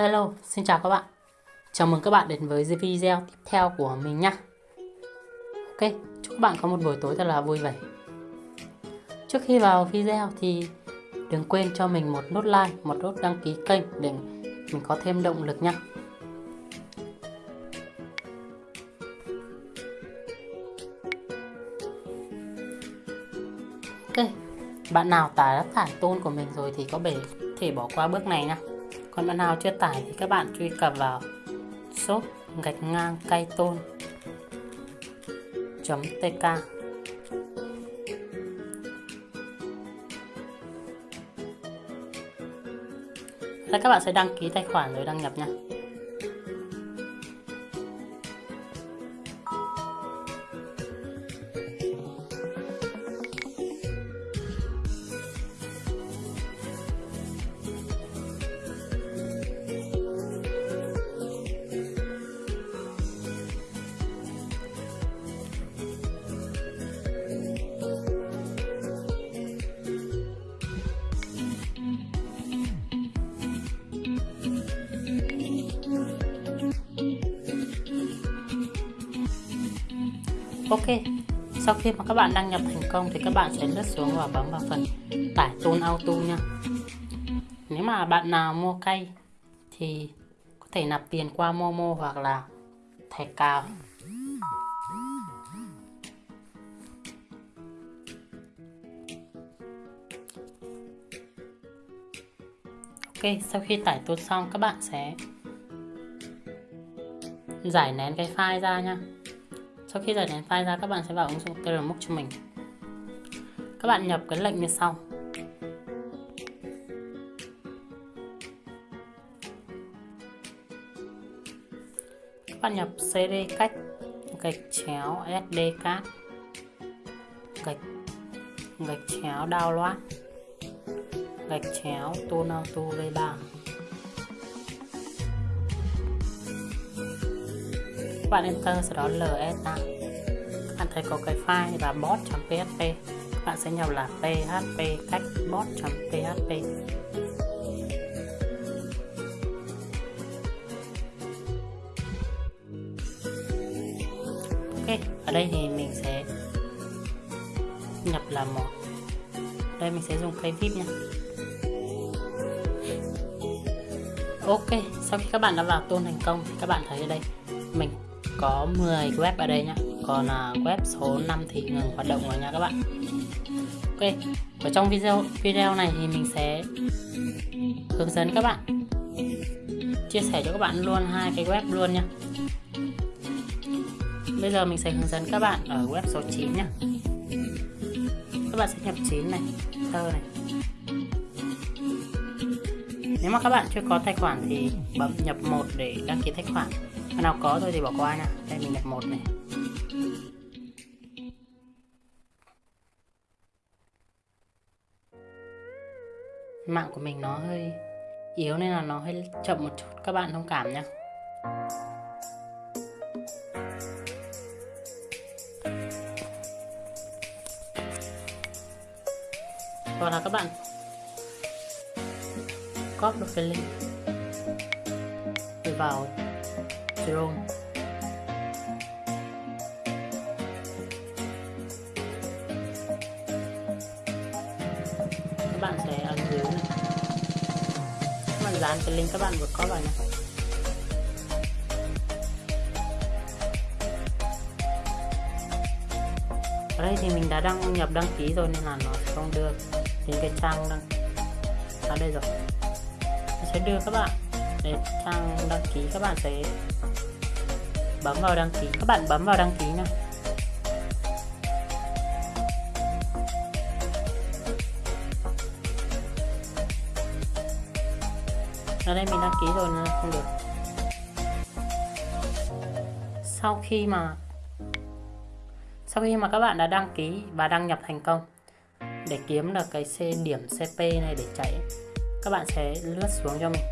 Hello, xin chào các bạn. Chào mừng các bạn đến với video tiếp theo của mình nhé Ok, chúc các bạn có một buổi tối thật là vui vẻ. Trước khi vào video thì đừng quên cho mình một nút like, một nút đăng ký kênh để mình có thêm động lực nha. Ok, bạn nào tải đã tải tôn của mình rồi thì có thể bỏ qua bước này nha còn bạn nào chưa tải thì các bạn truy cập vào shop gạch ngang cây tôn tk. Thế các bạn sẽ đăng ký tài khoản rồi đăng nhập nha. Ok, sau khi mà các bạn đăng nhập thành công thì các bạn sẽ lướt xuống và bấm vào phần tải tôn auto nha. Nếu mà bạn nào mua cây thì có thể nạp tiền qua Momo hoặc là thẻ cào. Ok, sau khi tải tôn xong các bạn sẽ giải nén cái file ra nha sau khi giải nén file ra, các bạn sẽ vào ứng dụng TRMOOC cho mình. Các bạn nhập cái lệnh như sau. Các bạn nhập cd cách, gạch chéo sd card, gạch gạch chéo download, gạch chéo tool to v3 các bạn enter sau đó ls ra các bạn thấy có cái file là bot.php các bạn sẽ nhập là php cách bot.php ok, ở đây thì mình sẽ nhập là một. Đây mình sẽ dùng cây vip nha. Ok, sau khi các bạn đã vào tôn thành công thì các bạn thấy ở đây, mình có 10 web ở đây nhá. Còn à, web số 5 thì ngừng hoạt động rồi nha các bạn. Ok ở trong video video này thì mình sẽ hướng dẫn các bạn. Chia sẻ cho các bạn luôn hai cái web luôn nha bây giờ mình sẽ hướng dẫn các bạn ở web số 9 nhá. Các bạn sẽ nhập 9 này tơ này. Nếu mà các bạn chưa có tài khoản thì bấm nhập một để đăng ký tài khoản bạn nào có thôi thì bỏ qua nha. Đây, mình đặt một này. Mạng của mình nó hơi yếu nên là nó hơi chậm một chút. Các bạn thông cảm nhé hoặc là các bạn copy được cái link để vào testosterone các bạn sẽ ấn dưới này. Các bạn dán cái link các bạn vừa có vào này ở đây thì mình đã đăng nhập đăng ký rồi nên là nó không đưa đến cái trang đăng. Ở đây rồi. Nó sẽ đưa các bạn đến trang đăng ký, các bạn sẽ bấm vào đăng ký. Các bạn bấm vào đăng ký nào. Ở đây mình đăng ký rồi nên không được. Sau khi mà, sau khi mà các bạn đã đăng ký và đăng nhập thành công, để kiếm được cái C điểm CP này để chạy, các bạn sẽ lướt xuống cho mình.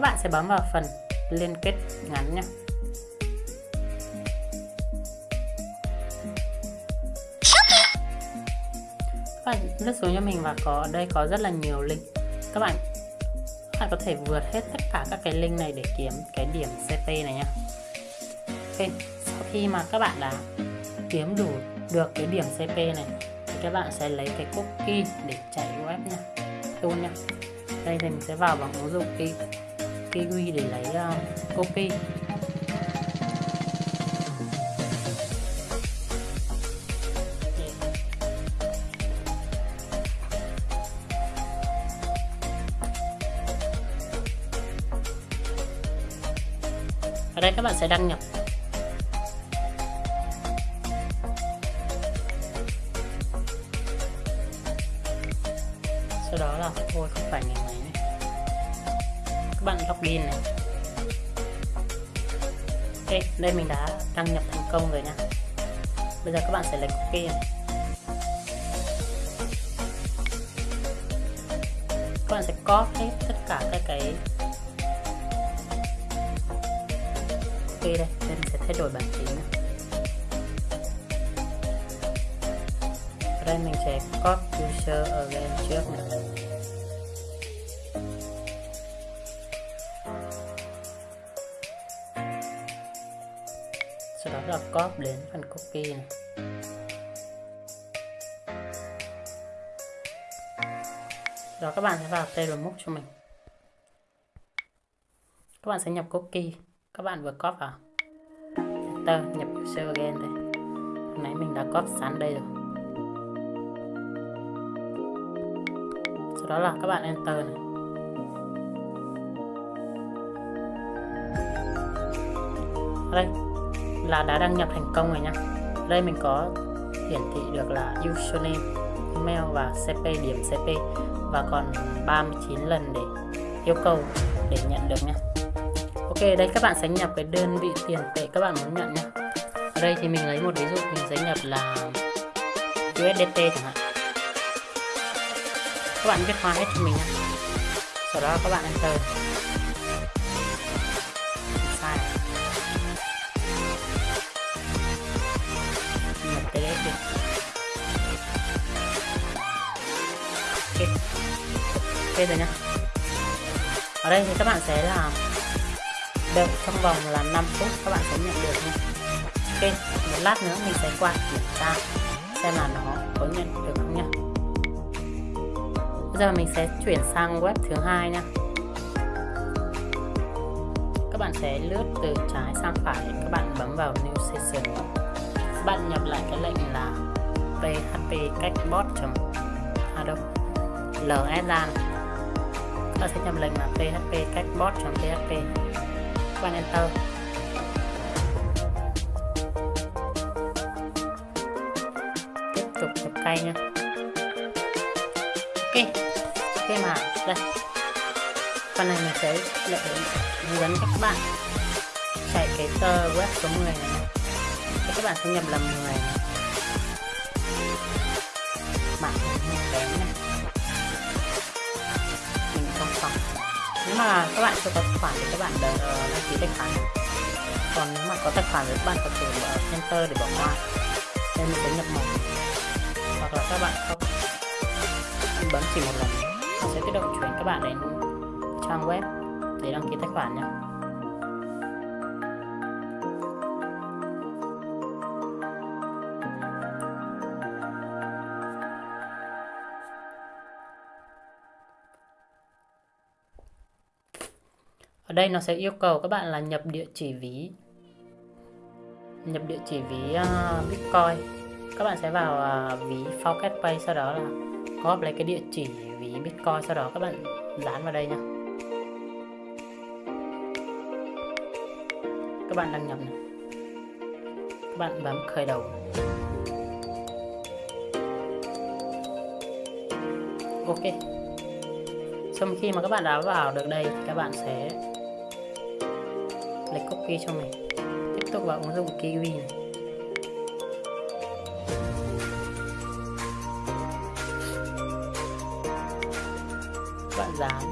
Các bạn sẽ bấm vào phần liên kết ngắn nhé. Các bạn lướt xuống cho mình và có, đây có rất là nhiều link. Các bạn các bạn có thể vượt hết tất cả các cái link này để kiếm cái điểm CP này nha ok, sau khi mà các bạn đã kiếm đủ được cái điểm CP này, thì các bạn sẽ lấy cái cookie để chạy web nha tool nha đây thì mình sẽ vào bằng ứng dụng kiwi để lấy ờ, uh, cookie ở đây các bạn sẽ đăng nhập. Pin này. Ok, đây mình đã đăng nhập thành công rồi nha. Bây giờ các bạn sẽ lấy ok này. Các bạn sẽ copy hết tất cả các cái ok, đây nên mình sẽ thay đổi bản chính này. ở đây mình sẽ copy user again trước này. Sau đó là copy đến phần cookie này. Đó, các bạn sẽ vào table cho mình. Các bạn sẽ nhập cookie các bạn vừa copy vào. Enter, nhập user again đây. Nãy mình đã copy sẵn đây rồi. Sau đó là các bạn enter này. Đây là đã đăng nhập thành công rồi nha. Đây mình có hiển thị được là username, email và cp, điểm cp và còn 39 lần để yêu cầu để nhận được nha. Ok, đây các bạn sẽ nhập cái đơn vị tiền tệ các bạn muốn nhận nha. Ở đây thì mình lấy một ví dụ, mình sẽ nhập là USDT chẳng hạn. Các bạn viết hóa hết cho mình nha. Sau đó các bạn enter. Ok rồi nha. Ở đây thì các bạn sẽ làm đợi trong vòng là 5 phút, các bạn sẽ nhận được nha. Ok, một lát nữa mình sẽ qua kiểm tra xem là nó có nhận được không nha. Bây giờ mình sẽ chuyển sang web thứ hai nha. Các bạn sẽ lướt từ trái sang phải, các bạn bấm vào new session. Các bạn nhập lại cái lệnh là php cách bot.adobe ls ra ta sẽ nhập lệnh là php cách bot php quan enter. Tiếp tục nhập cây nha. Ok. Khi mà. Đây. Phần này mình sẽ lại hướng dẫn các bạn. Chạy cái tờ web số 10 này. Thì các bạn sẽ nhập là 10 này. mạng kém này nếu mà các bạn chưa có tài khoản thì các bạn ờ, đăng ký tài khoản. Còn nếu mà có tài khoản thì các bạn có thể ở enter để bỏ qua. Nên mình sẽ nhập mật hoặc là các bạn không bấm chỉ một lần, nó sẽ tự động chuyển các bạn đến trang web để đăng ký tài khoản nhé. Ở đây nó sẽ yêu cầu các bạn là nhập địa chỉ ví. Nhập địa chỉ ví uh, Bitcoin. Các bạn sẽ vào uh, ví Focus Pay sau đó là copy lấy cái địa chỉ ví Bitcoin sau đó các bạn dán vào đây nha. Các bạn đăng nhập này. Các bạn bấm khởi đầu. Ok. Sau khi mà các bạn đã vào được đây thì các bạn sẽ lấy copy cho mình tiếp tục vào ứng dụng kiwi này. Bạn dán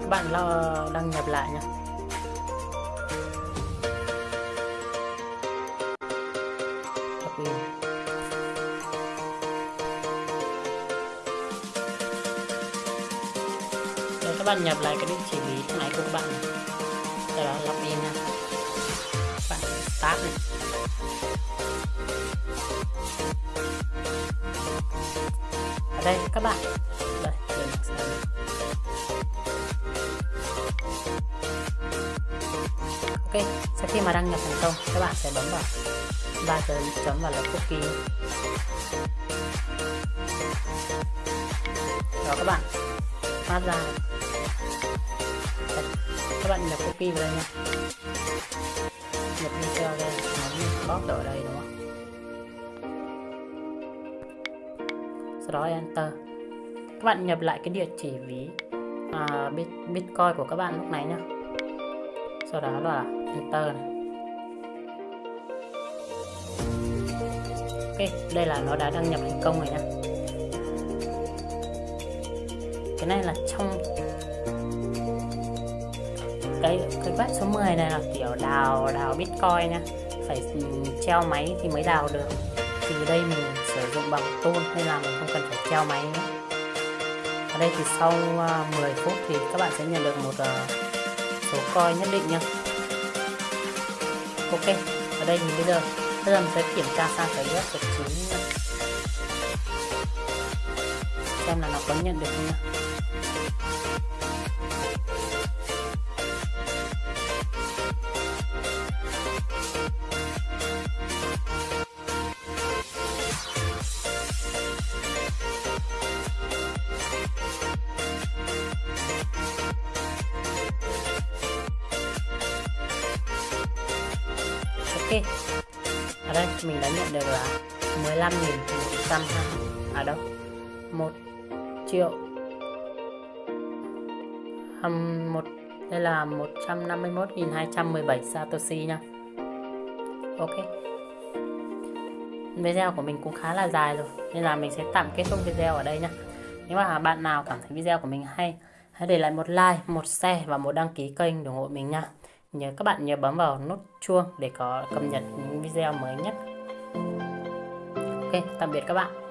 các bạn lo đăng nhập lại nha các bạn nhập lại cái địa chỉ ví này của các bạn. Sau đó login nha. Các bạn start này. Ở đây các bạn. Đây, đây ok sau khi mà đăng nhập thành công các bạn sẽ bấm vào ba chấm vào là cookie. Đó các bạn. Phát ra các bạn nhập cookie vào đây nha. Nhập video đây. Nó bóp ở đây đúng không? Sau đó enter. Các bạn nhập lại cái địa chỉ ví à, bitcoin của các bạn lúc này nhá. Sau đó là enter này. Ok đây là nó đã đăng nhập thành công rồi nhá cái này là trong cái cái web số 10 này là kiểu đào đào bitcoin nha. Phải treo máy thì mới đào được. Thì đây mình sử dụng bằng tool nên là mình không cần phải treo máy nữa. Ở đây thì sau à, 10 phút thì các bạn sẽ nhận được một à, số coin nhất định nha. Ok, ở đây mình bây giờ bây giờ mình sẽ kiểm tra sang cái web của chúng xem là nó có nhận được không nha. Ok. Ở đây mình đã nhận được là 15.100 à đâu? 1 triệu. Um, một đây là 151.217 Satoshi nha Ok. Video của mình cũng khá là dài rồi Nên là mình sẽ tạm kết thúc video ở đây nha Nếu mà bạn nào cảm thấy video của mình hay Hãy để lại một like, một share và một đăng ký kênh ủng hộ mình nha nhớ các bạn nhớ bấm vào nút chuông để có cập nhật những video mới nhất. Ok, tạm biệt các bạn.